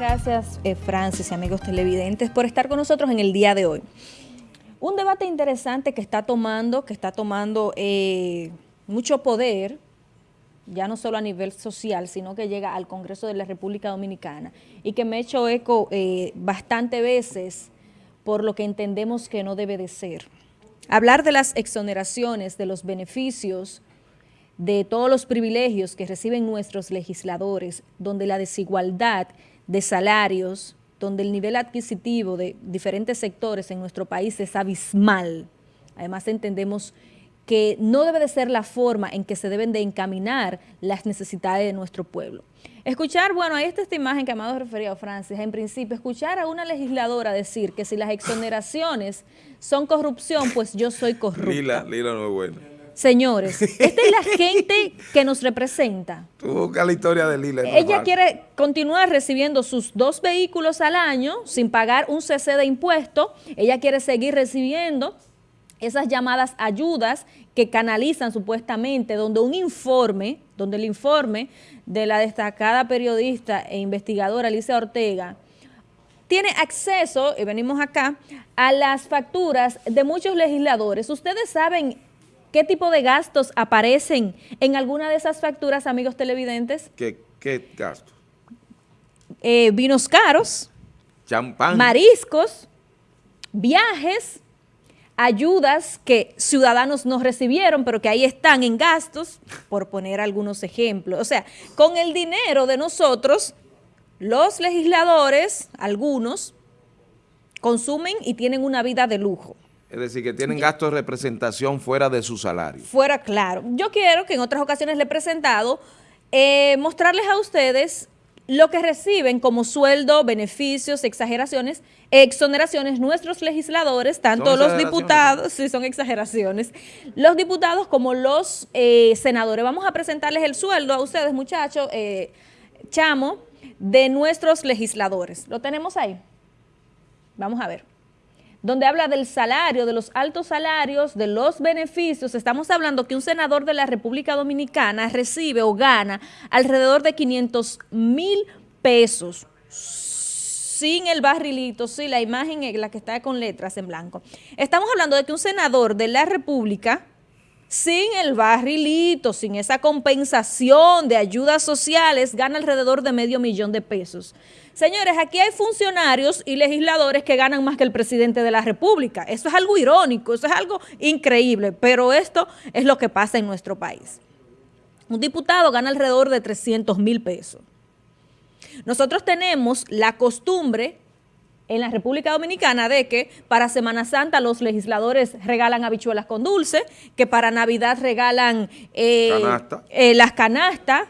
gracias, eh, Francis y amigos televidentes, por estar con nosotros en el día de hoy. Un debate interesante que está tomando, que está tomando eh, mucho poder, ya no solo a nivel social, sino que llega al Congreso de la República Dominicana y que me he hecho eco eh, bastante veces por lo que entendemos que no debe de ser. Hablar de las exoneraciones, de los beneficios, de todos los privilegios que reciben nuestros legisladores, donde la desigualdad de salarios, donde el nivel adquisitivo de diferentes sectores en nuestro país es abismal. Además entendemos que no debe de ser la forma en que se deben de encaminar las necesidades de nuestro pueblo. Escuchar, bueno, ahí está esta imagen que Amado refería a Francis, en principio, escuchar a una legisladora decir que si las exoneraciones son corrupción, pues yo soy corrupta. Lila, Lila no es buena. Señores, esta es la gente que nos representa. Tú buscas la historia de Lila. Ella quiere continuar recibiendo sus dos vehículos al año sin pagar un cc de impuesto. Ella quiere seguir recibiendo esas llamadas ayudas que canalizan supuestamente, donde un informe, donde el informe de la destacada periodista e investigadora Alicia Ortega tiene acceso, y venimos acá, a las facturas de muchos legisladores. Ustedes saben ¿Qué tipo de gastos aparecen en alguna de esas facturas, amigos televidentes? ¿Qué, qué gastos? Eh, vinos caros, champán, mariscos, viajes, ayudas que ciudadanos no recibieron, pero que ahí están en gastos, por poner algunos ejemplos. O sea, con el dinero de nosotros, los legisladores, algunos, consumen y tienen una vida de lujo. Es decir, que tienen gastos de representación fuera de su salario. Fuera, claro. Yo quiero que en otras ocasiones le he presentado, eh, mostrarles a ustedes lo que reciben como sueldo, beneficios, exageraciones, exoneraciones nuestros legisladores, tanto los diputados, sí son exageraciones, los diputados como los eh, senadores. Vamos a presentarles el sueldo a ustedes, muchachos, eh, chamo, de nuestros legisladores. ¿Lo tenemos ahí? Vamos a ver donde habla del salario, de los altos salarios, de los beneficios. Estamos hablando que un senador de la República Dominicana recibe o gana alrededor de 500 mil pesos sin el barrilito, sí, la imagen es la que está con letras en blanco. Estamos hablando de que un senador de la República, sin el barrilito, sin esa compensación de ayudas sociales, gana alrededor de medio millón de pesos. Señores, aquí hay funcionarios y legisladores que ganan más que el presidente de la República. Eso es algo irónico, eso es algo increíble, pero esto es lo que pasa en nuestro país. Un diputado gana alrededor de 300 mil pesos. Nosotros tenemos la costumbre en la República Dominicana de que para Semana Santa los legisladores regalan habichuelas con dulce, que para Navidad regalan eh, eh, las canastas,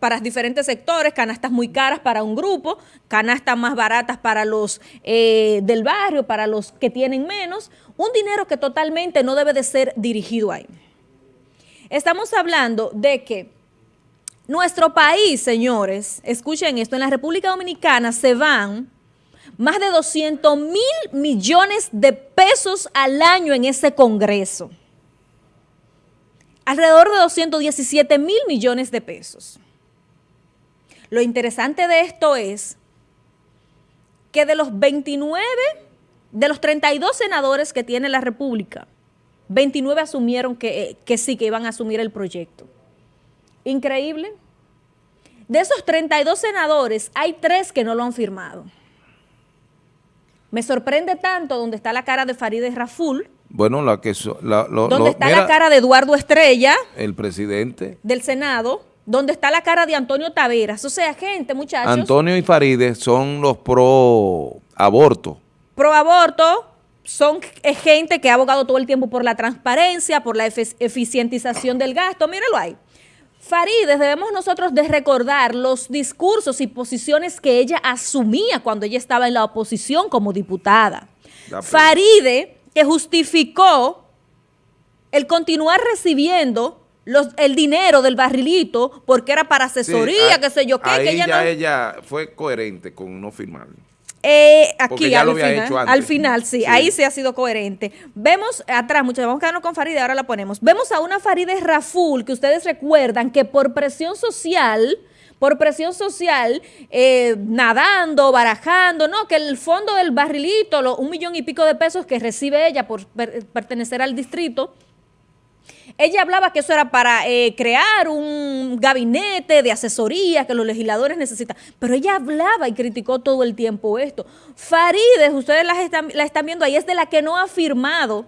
para diferentes sectores, canastas muy caras para un grupo, canastas más baratas para los eh, del barrio, para los que tienen menos, un dinero que totalmente no debe de ser dirigido ahí. Estamos hablando de que nuestro país, señores, escuchen esto, en la República Dominicana se van más de 200 mil millones de pesos al año en ese Congreso. Alrededor de 217 mil millones de pesos. Lo interesante de esto es que de los 29, de los 32 senadores que tiene la República, 29 asumieron que, que sí, que iban a asumir el proyecto. Increíble. De esos 32 senadores, hay tres que no lo han firmado. Me sorprende tanto donde está la cara de Farideh Raful. Bueno, la que... La, donde está la cara de Eduardo Estrella. El presidente. Del Senado donde está la cara de Antonio Taveras. O sea, gente, muchachos. Antonio y Faride son los pro aborto. Pro aborto son gente que ha abogado todo el tiempo por la transparencia, por la eficientización del gasto. Míralo ahí. Faride, debemos nosotros de recordar los discursos y posiciones que ella asumía cuando ella estaba en la oposición como diputada. Faride, que justificó el continuar recibiendo el dinero del barrilito porque era para asesoría, qué sé yo qué. Ahí que ella, ya ella fue coherente con no firmarlo. Eh, aquí al, final, al final, sí, ahí sí ha sido coherente. Vemos atrás, muchachos, vamos a quedarnos con Faride, ahora la ponemos. Vemos a una Faride Raful, que ustedes recuerdan que por presión social, por presión social, eh, nadando, barajando, no, que el fondo del barrilito, lo, un millón y pico de pesos que recibe ella por pertenecer al distrito, ella hablaba que eso era para eh, crear un gabinete de asesoría que los legisladores necesitan, pero ella hablaba y criticó todo el tiempo esto. Farides, ustedes la están, la están viendo ahí, es de la que no ha firmado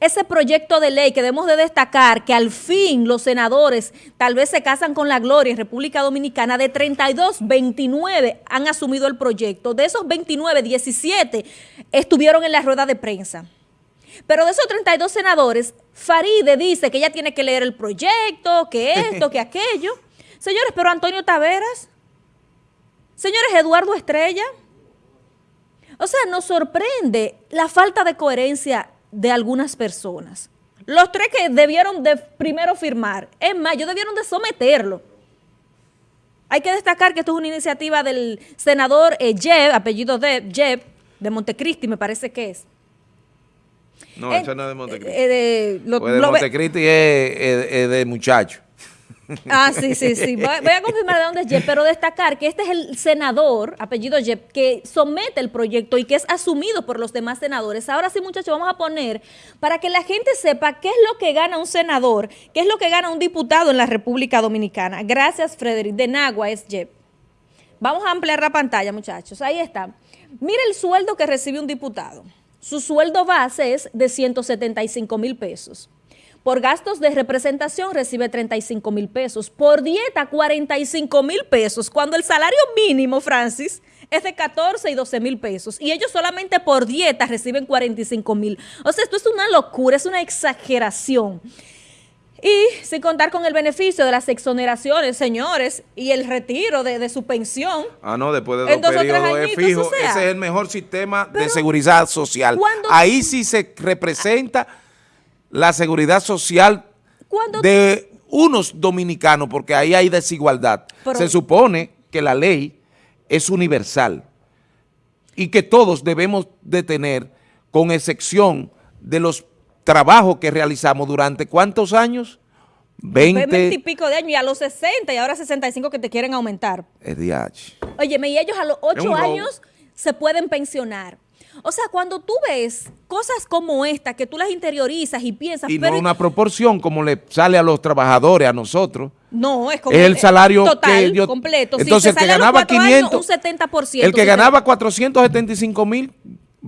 ese proyecto de ley que debemos de destacar que al fin los senadores tal vez se casan con la gloria en República Dominicana, de 32, 29 han asumido el proyecto. De esos 29, 17 estuvieron en la rueda de prensa. Pero de esos 32 senadores, Faride dice que ella tiene que leer el proyecto, que esto, que aquello. Señores, pero Antonio Taveras, señores, Eduardo Estrella. O sea, nos sorprende la falta de coherencia de algunas personas. Los tres que debieron de primero firmar, es más, ellos debieron de someterlo. Hay que destacar que esto es una iniciativa del senador eh, Jeb, apellido de Jeb, de Montecristi me parece que es. No, eso no es de Montecristi. Eh, de, lo, pues de Montecristi es, de muchacho. Ah, sí, sí, sí. Voy, a confirmar de dónde es Jeb, pero destacar que este es el senador, apellido Jeb, que somete el proyecto y que es asumido por los demás senadores. Ahora sí, muchachos, vamos a poner para que la gente sepa qué es lo que gana un senador, qué es lo que gana un diputado en la República Dominicana. Gracias, Frederick. De Nagua es Jeb. Vamos a ampliar la pantalla, muchachos. Ahí está. Mira el sueldo que recibe un diputado. Su sueldo base es de 175 mil pesos. Por gastos de representación recibe 35 mil pesos. Por dieta, 45 mil pesos. Cuando el salario mínimo, Francis, es de 14 y 12 mil pesos. Y ellos solamente por dieta reciben 45 mil. O sea, esto es una locura, es una exageración. Y sin contar con el beneficio de las exoneraciones, señores, y el retiro de, su pensión. Ah, no, después de dos, periodos es fijo. Ese es el mejor sistema de seguridad social. Ahí sí se representa la seguridad social de unos dominicanos, porque ahí hay desigualdad. se supone que la ley es universal y que todos debemos de tener, con excepción de los trabajo que realizamos durante ¿cuántos años? 20, y pico de años y a los 60 y ahora 65 que te quieren aumentar. Es DH. Oye, y ellos a los 8 años se pueden pensionar. O sea, cuando tú ves cosas como esta, que tú las interiorizas y piensas... Y no una proporción como le sale a los trabajadores, a nosotros. No, es como... Es el salario total, completo. Entonces, el que ganaba 500... un 70%. El que ganaba 475 mil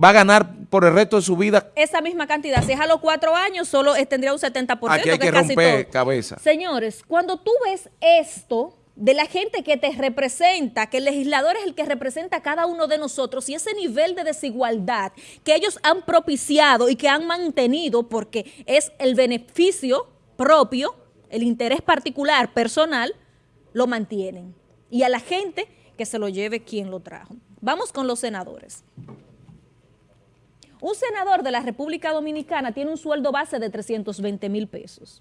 va a ganar por el resto de su vida. Esa misma cantidad. Si es a los cuatro años, solo tendría un 70%. Aquí hay que, romper cabeza. Señores, cuando tú ves esto de la gente que te representa, que el legislador es el que representa a cada uno de nosotros y ese nivel de desigualdad que ellos han propiciado y que han mantenido porque es el beneficio propio, el interés particular, personal, lo mantienen. Y a la gente que se lo lleve quien lo trajo. Vamos con los senadores. Un senador de la República Dominicana tiene un sueldo base de 320 mil pesos,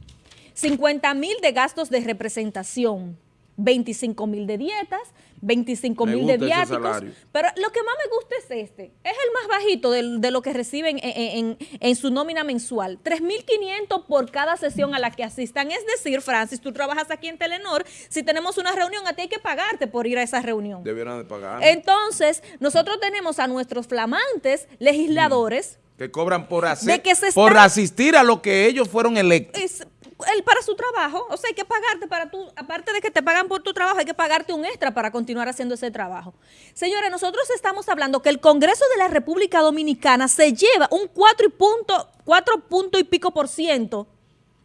50 mil de gastos de representación, 25 mil de dietas, 25 mil de viáticos. Pero lo que más me gusta es este. Es el más bajito de, lo que reciben en, su nómina mensual. 3.500 por cada sesión a la que asistan. Es decir, Francis, tú trabajas aquí en Telenor. Si tenemos una reunión, a ti hay que pagarte por ir a esa reunión. Debieran de pagar. Entonces, nosotros tenemos a nuestros flamantes legisladores. Que cobran por, hacer, por asistir a lo que ellos fueron electos él para su trabajo, o sea, hay que pagarte para tu, aparte de que te pagan por tu trabajo, hay que pagarte un extra para continuar haciendo ese trabajo. Señores, nosotros estamos hablando que el Congreso de la República Dominicana se lleva un 4 punto, 4 punto y pico por ciento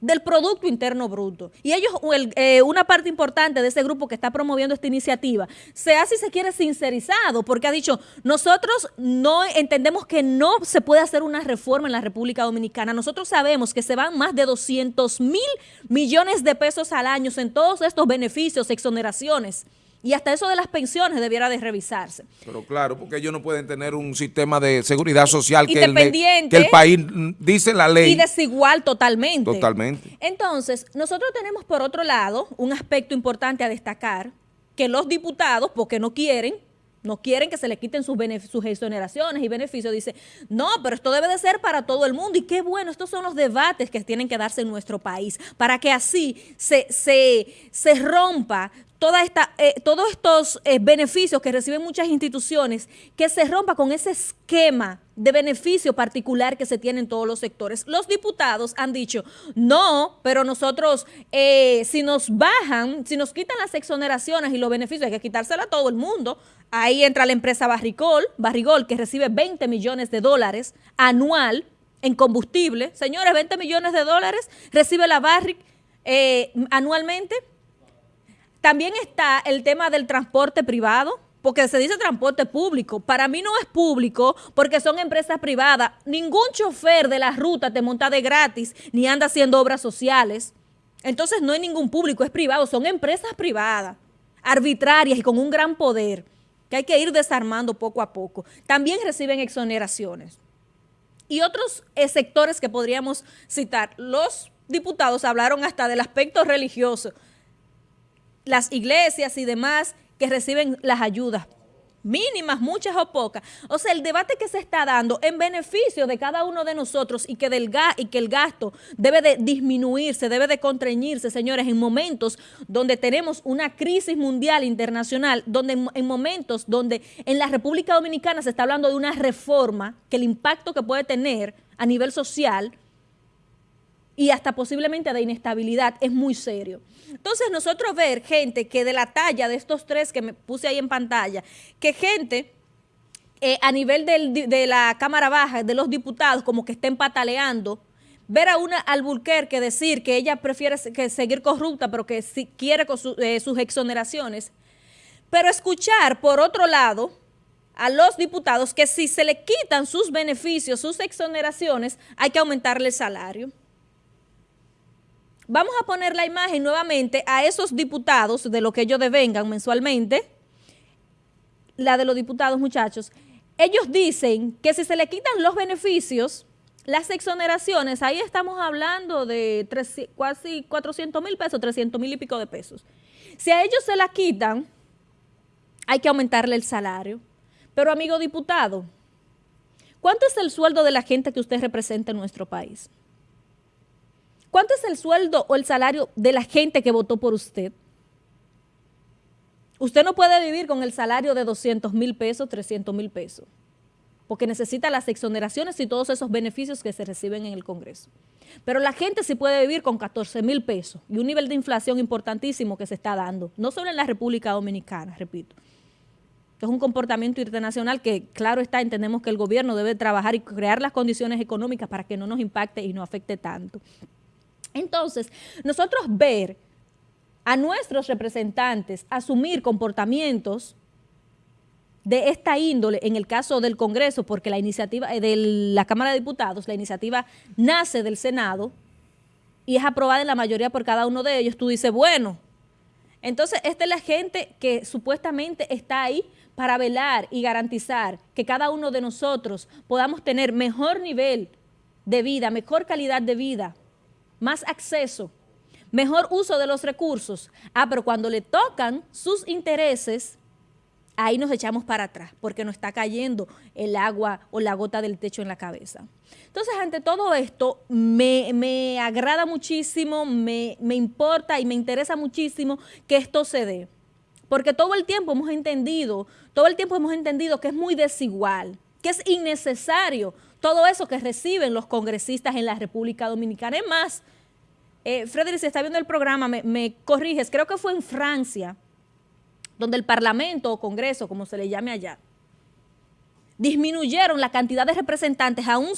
del Producto Interno Bruto. Y ellos, eh, una parte importante de ese grupo que está promoviendo esta iniciativa, se hace, si se quiere, sincerizado, porque ha dicho, nosotros no entendemos que no se puede hacer una reforma en la República Dominicana. Nosotros sabemos que se van más de 200 mil millones de pesos al año en todos estos beneficios, exoneraciones. Y hasta eso de las pensiones debiera de revisarse. Pero claro, porque ellos no pueden tener un sistema de seguridad social que el, que el, país dice la ley. Y desigual totalmente. Totalmente. Entonces, nosotros tenemos por otro lado un aspecto importante a destacar, que los diputados, porque no quieren, no quieren que se le quiten sus, sus exoneraciones y beneficios. Dice, no, pero esto debe de ser para todo el mundo. Y qué bueno, estos son los debates que tienen que darse en nuestro país, para que así se, se, se rompa toda esta, eh, todos estos eh, beneficios que reciben muchas instituciones, que se rompa con ese esquema de beneficio particular que se tiene en todos los sectores. Los diputados han dicho, no, pero nosotros, eh, si nos bajan, si nos quitan las exoneraciones y los beneficios, hay que quitársela a todo el mundo. Ahí entra la empresa Barrigol, Barrigol, que recibe 20 millones de dólares anual en combustible. Señores, 20 millones de dólares recibe la Barrick anualmente también está el tema del transporte privado, porque se dice transporte público. Para mí no es público porque son empresas privadas. Ningún chofer de la ruta te monta de gratis ni anda haciendo obras sociales. Entonces no hay ningún público, es privado. Son empresas privadas, arbitrarias y con un gran poder que hay que ir desarmando poco a poco. También reciben exoneraciones. Y otros eh, sectores que podríamos citar. Los diputados hablaron hasta del aspecto religioso las iglesias y demás que reciben las ayudas mínimas, muchas o pocas. O sea, el debate que se está dando en beneficio de cada uno de nosotros y que, del el gasto debe de disminuirse, debe de contrañirse, señores, en momentos donde tenemos una crisis mundial internacional, donde en momentos donde en la República Dominicana se está hablando de una reforma, que el impacto que puede tener a nivel social y hasta posiblemente de inestabilidad es muy serio. Entonces nosotros ver gente que de la talla de estos tres que me puse ahí en pantalla, que gente eh, a nivel de la Cámara Baja, de los diputados, como que estén pataleando, ver a una Alburquerque decir que ella prefiere que seguir corrupta, pero que si quiere con eh, sus exoneraciones, pero escuchar por otro lado a los diputados que si se le quitan sus beneficios, sus exoneraciones, hay que aumentarle el salario. Vamos a poner la imagen nuevamente a esos diputados de lo que ellos devengan mensualmente. La de los diputados, muchachos. Ellos dicen que si se le quitan los beneficios, las exoneraciones, ahí estamos hablando de casi 400 mil pesos, 300 mil y pico de pesos. Si a ellos se la quitan, hay que aumentarle el salario. Pero, amigo diputado, ¿cuánto es el sueldo de la gente que usted representa en nuestro país? ¿Cuánto es el sueldo o el salario de la gente que votó por usted? Usted no puede vivir con el salario de 200 mil pesos, 300 mil pesos, porque necesita las exoneraciones y todos esos beneficios que se reciben en el Congreso. Pero la gente sí puede vivir con 14 mil pesos y un nivel de inflación importantísimo que se está dando, no solo en la República Dominicana, repito. Es un comportamiento internacional que, claro está, entendemos que el gobierno debe trabajar y crear las condiciones económicas para que no nos impacte y no afecte tanto. Entonces, nosotros ver a nuestros representantes asumir comportamientos de esta índole en el caso del Congreso, porque la iniciativa eh, de la Cámara de Diputados, la iniciativa nace del Senado y es aprobada en la mayoría por cada uno de ellos, tú dices, bueno, entonces esta es la gente que supuestamente está ahí para velar y garantizar que cada uno de nosotros podamos tener mejor nivel de vida, mejor calidad de vida, más acceso, mejor uso de los recursos. Ah, pero cuando le tocan sus intereses, ahí nos echamos para atrás, porque nos está cayendo el agua o la gota del techo en la cabeza. Entonces, ante todo esto, me, agrada muchísimo, me, me importa y me interesa muchísimo que esto se dé. Porque todo el tiempo hemos entendido, todo el tiempo hemos entendido que es muy desigual, que es innecesario todo eso que reciben los congresistas en la República Dominicana. Es más, eh, Frederick, si está viendo el programa, me, corriges, creo que fue en Francia, donde el Parlamento o Congreso, como se le llame allá, disminuyeron la cantidad de representantes a un,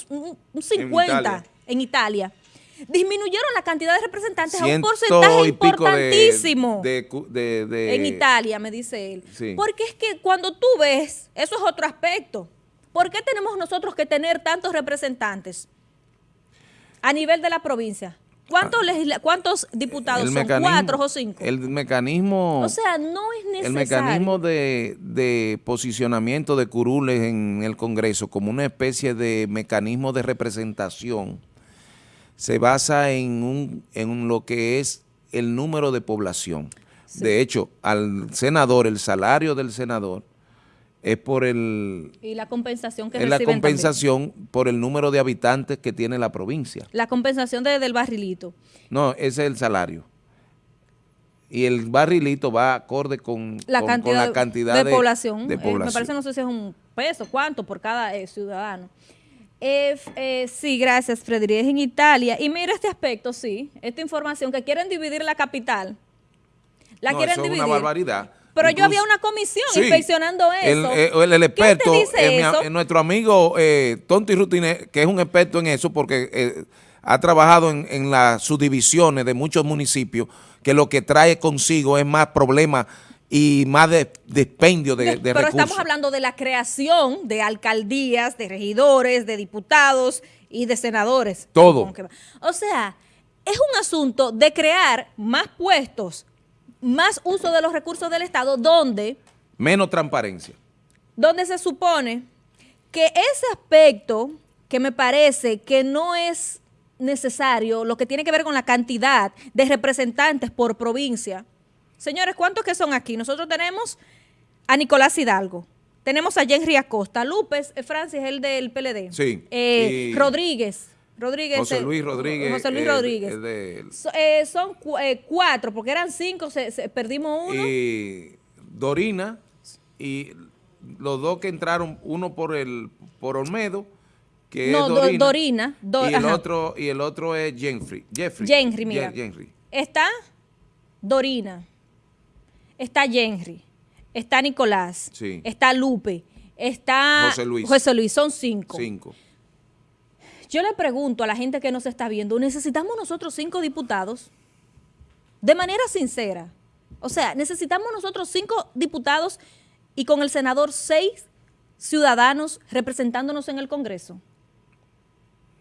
50 en Italia. Disminuyeron la cantidad de representantes a un porcentaje importantísimo en Italia, me dice él. Porque es que cuando tú ves, eso es otro aspecto. ¿Por qué tenemos nosotros que tener tantos representantes a nivel de la provincia? ¿Cuántos, ah. ¿cuántos diputados son? ¿Cuatro o cinco? El mecanismo... O sea, no es necesario. El mecanismo de, posicionamiento de curules en el Congreso como una especie de mecanismo de representación se basa en, un, en lo que es el número de población. De hecho, al senador, el salario del senador es por el... Y la compensación que Es la compensación por el número de habitantes que tiene la provincia. La compensación del barrilito. No, ese es el salario. y el barrilito va acorde con la cantidad, de, población. Eh, me parece, no sé si es un peso, cuánto por cada eh, ciudadano. Eh, sí, gracias, Frederic. Es en Italia. Y mira este aspecto, sí, esta información, que quieren dividir la capital. La quieren dividir. es una barbaridad. Pero yo había una comisión inspeccionando eso. El, el, experto, nuestro amigo Tonti Rutine, que es un experto en eso, porque ha trabajado en, en las subdivisiones de muchos municipios, que lo que trae consigo es más problemas y más de, despendio de, de, Pero estamos hablando de la creación de alcaldías, de regidores, de diputados y de senadores. Todo. O sea, es un asunto de crear más puestos, más uso de los recursos del Estado, donde... Menos transparencia. Donde se supone que ese aspecto que me parece que no es necesario lo que tiene que ver con la cantidad de representantes por provincia. Señores, ¿cuántos que son aquí? Nosotros tenemos a Nicolás Hidalgo, tenemos a Henry Acosta, López, eh, Francis, el del PLD. Sí. Eh, Rodríguez. Rodríguez. José Luis Rodríguez. José Luis Rodríguez. Eh, son cuatro, porque eran cinco, se, perdimos uno. Y Dorina y los dos que entraron, uno por el por Olmedo no, Dorina. y, el otro, y el otro es Jeffrey. Jeffrey, mira. Está Dorina, está Jenry, está Nicolás, está Lupe, está José Luis. José Luis, son cinco. Cinco. Yo le pregunto a la gente que nos está viendo, ¿necesitamos nosotros cinco diputados? De manera sincera. O sea, necesitamos nosotros cinco diputados y con el senador seis ciudadanos representándonos en el Congreso.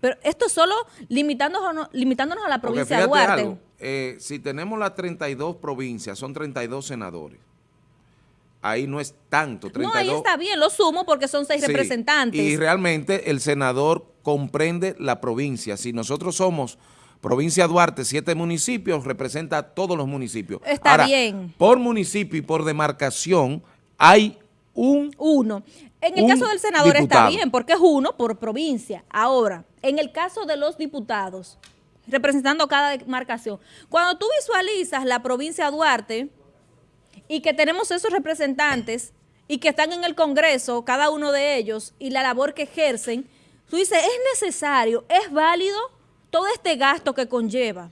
Pero esto solo limitándonos, limitándonos a la provincia de Duarte. Eh, si tenemos las 32 provincias, son 32 senadores. Ahí no es tanto. 32. No, ahí está bien, lo sumo porque son seis representantes. Y realmente el senador comprende la provincia. Si nosotros somos provincia Duarte, siete municipios, representa a todos los municipios. Está bien. Por municipio y por demarcación hay un... Uno. En el caso del senador está bien, porque es uno por provincia. Ahora, en el caso de los diputados, representando cada demarcación, cuando tú visualizas la provincia Duarte y que tenemos esos representantes y que están en el Congreso, cada uno de ellos, y la labor que ejercen, tú dices, es necesario, es válido todo este gasto que conlleva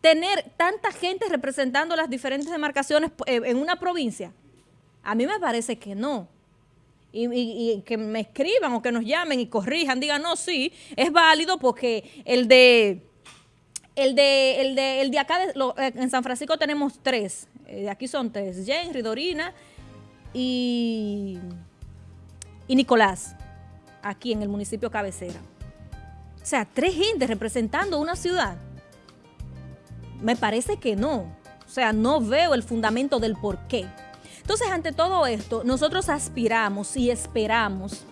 tener tanta gente representando las diferentes demarcaciones eh, en una provincia. A mí me parece que no y, que me escriban o que nos llamen y corrijan, digan, no, sí, es válido porque el de... El de, el de, el de acá, eh, en San Francisco tenemos tres. Eh, de aquí son tres. Jenry, Dorina y, y Nicolás. Aquí en el municipio cabecera. O sea, tres gente representando una ciudad. Me parece que no. O sea, no veo el fundamento del por qué. Entonces, ante todo esto, nosotros aspiramos y esperamos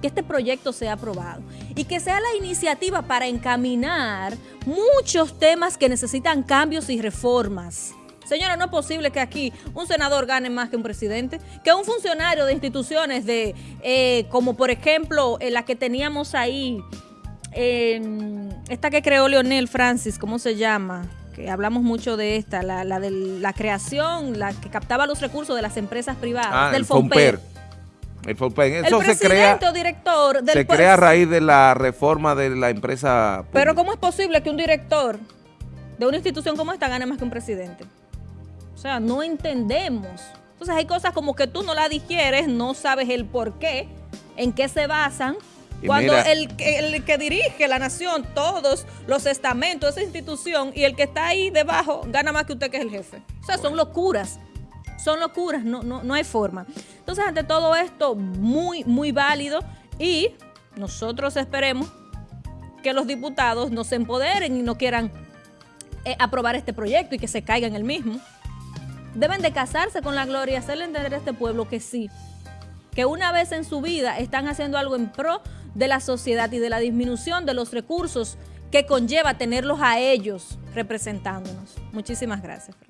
que este proyecto sea aprobado y que sea la iniciativa para encaminar muchos temas que necesitan cambios y reformas. Señora, no es posible que aquí un senador gane más que un presidente, que un funcionario de instituciones de, eh, como por ejemplo eh, la que teníamos ahí, esta que creó Leonel Francis, ¿cómo se llama? hablamos mucho de esta, la, de la creación, la que captaba los recursos de las empresas privadas, ah, del FOMPER. El FOMPER. Eso se crea, director se crea a raíz de la reforma de la empresa Pero ¿cómo es posible que un director de una institución como esta gane más que un presidente? O sea, no entendemos. Entonces hay cosas como que tú no la digieres, no sabes el por qué, en qué se basan, cuando el, el, que dirige la nación, todos los estamentos, esa institución, y el que está ahí debajo gana más que usted que es el jefe. O sea, son locuras. Son locuras, no, no, no hay forma. Entonces, ante todo esto, muy, muy válido y nosotros esperemos que los diputados no se empoderen y no quieran eh, aprobar este proyecto y que se caiga en el mismo. Deben de casarse con la gloria, hacerle entender a este pueblo que sí, que una vez en su vida están haciendo algo en pro de la sociedad y de la disminución de los recursos que conlleva tenerlos a ellos representándonos. Muchísimas gracias.